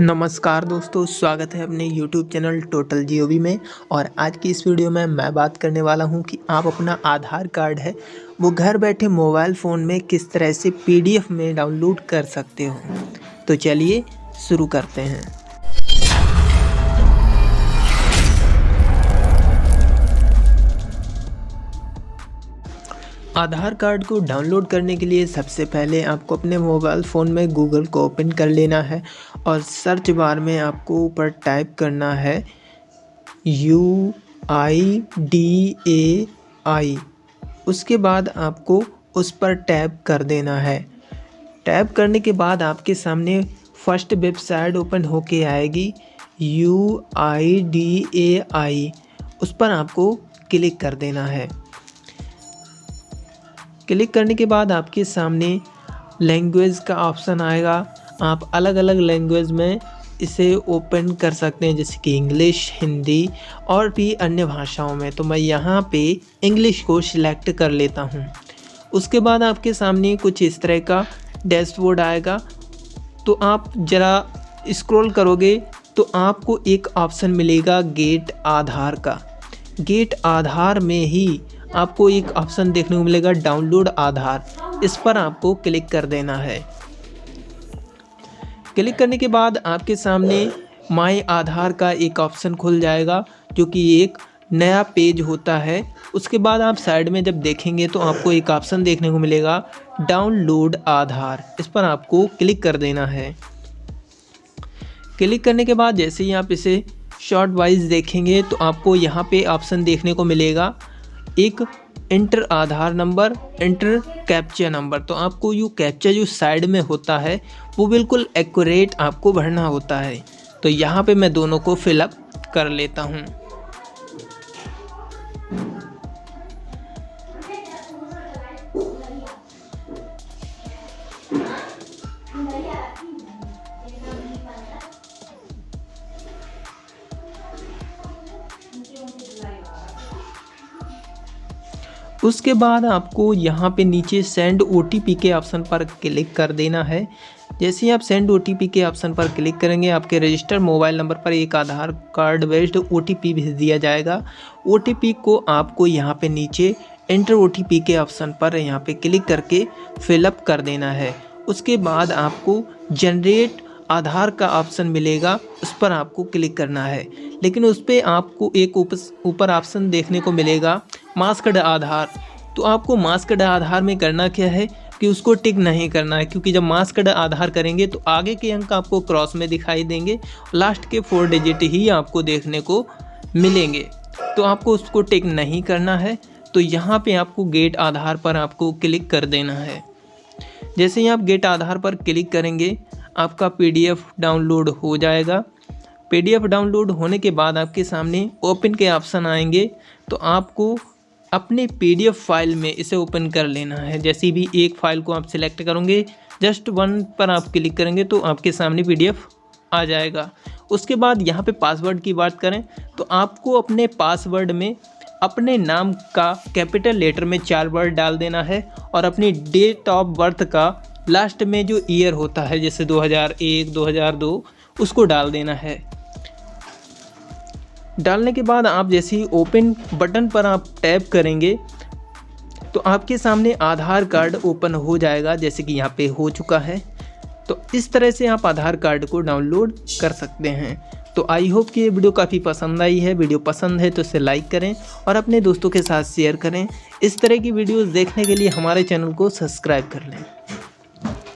नमस्कार दोस्तों, स्वागत है अपने YouTube चैनल टोटल जियो में। और आज की इस वीडियो में मैं बात करने वाला हूँ कि आप अपना आधार कार्ड है, वो घर बैठे मोबाइल फ़ोन में किस तरह से पीडीएफ में डाउनलोड कर सकते हो। तो चलिए शुरू करते हैं। आधार कार्ड को डाउनलोड करने के लिए सबसे पहले आपको अपने मोबाइल फ़ोन में गूगल को ओपन कर लेना है और सर्च बार में आपको ऊपर टाइप करना है यू आई डी ए आई। उसके बाद आपको उस पर टैप कर देना है। टैप करने के बाद आपके सामने फ़र्स्ट वेबसाइट ओपन होके आएगी यू आई डी ए आई। उस पर आपको क्लिक कर देना है। क्लिक करने के बाद आपके सामने लैंग्वेज का ऑप्शन आएगा। आप अलग अलग लैंग्वेज में इसे ओपन कर सकते हैं, जैसे कि इंग्लिश हिंदी और भी अन्य भाषाओं में। तो मैं यहाँ पे इंग्लिश को सिलेक्ट कर लेता हूँ। उसके बाद आपके सामने कुछ इस तरह का डैशबोर्ड आएगा। तो आप ज़रा स्क्रॉल करोगे तो आपको एक ऑप्शन मिलेगा गेट आधार का। गेट आधार में ही आपको एक ऑप्शन देखने को मिलेगा डाउनलोड आधार। इस पर आपको क्लिक कर देना है। क्लिक करने के बाद आपके सामने माई आधार का एक ऑप्शन खुल जाएगा, जो कि एक नया पेज होता है। उसके बाद आप साइड में जब देखेंगे तो आपको एक ऑप्शन देखने को मिलेगा डाउनलोड आधार इस पर आपको क्लिक कर देना है। क्लिक करने के बाद जैसे ही आप इसे शॉर्ट वाइज देखेंगे तो आपको यहाँ पे ऑप्शन देखने को मिलेगा। एक enter Aadhaar number enter captcha number तो आपको यू कैप्चा जो साइड में होता है, वो बिल्कुल एक्यूरेट आपको भरना होता है। तो यहाँ पे मैं दोनों को फिलअप कर लेता हूँ। उसके बाद आपको यहाँ पे नीचे सेंड ओटीपी के ऑप्शन पर क्लिक कर देना है। जैसे ही आप सेंड ओटीपी के ऑप्शन पर क्लिक करेंगे, आपके रजिस्टर्ड मोबाइल नंबर पर एक आधार कार्ड बेस्ड ओटीपी भेज दिया जाएगा। ओटीपी को आपको यहाँ पे नीचे एंटर ओ के ऑप्शन पर यहाँ पे क्लिक करके फिलअप कर देना है। उसके बाद आपको जनरेट आधार का ऑप्शन मिलेगा, उस पर आपको क्लिक करना है। लेकिन उस पर आपको एक ऊपर ऑप्शन देखने को मिलेगा, मास्कड आधार। तो आपको मास्कड आधार में करना क्या है कि उसको टिक नहीं करना है, क्योंकि जब मास्कड आधार करेंगे तो आगे के अंक आपको क्रॉस में दिखाई देंगे, लास्ट के फोर डिजिट ही आपको देखने को मिलेंगे। तो आपको उसको टिक नहीं करना है तो यहाँ पे आपको गेट आधार पर आपको क्लिक कर देना है। जैसे ही आप गेट आधार पर क्लिक करेंगे आपका पीडीएफ डाउनलोड हो जाएगा। पीडीएफ डाउनलोड होने के बाद आपके सामने ओपन के ऑप्शन आएँगे तो आपको अपने पीडीएफ फ़ाइल में इसे ओपन कर लेना है। जैसी भी एक फ़ाइल को आप सिलेक्ट करोगे, जस्ट वन पर आप क्लिक करेंगे तो आपके सामने पीडीएफ आ जाएगा। उसके बाद यहाँ पे पासवर्ड की बात करें तो आपको अपने पासवर्ड में अपने नाम का कैपिटल लेटर में चार वर्ड डाल देना है और अपनी डेट ऑफ़ बर्थ का लास्ट में जो ईयर होता है, जैसे 2001 2002 उसको डाल देना है। डालने के बाद आप जैसे ही ओपन बटन पर आप टैप करेंगे तो आपके सामने आधार कार्ड ओपन हो जाएगा, जैसे कि यहाँ पे हो चुका है। तो इस तरह से आप आधार कार्ड को डाउनलोड कर सकते हैं। तो आई होप कि ये वीडियो काफ़ी पसंद आई है। वीडियो पसंद है तो इसे लाइक करें और अपने दोस्तों के साथ शेयर करें। इस तरह की वीडियोस देखने के लिए हमारे चैनल को सब्सक्राइब कर लें।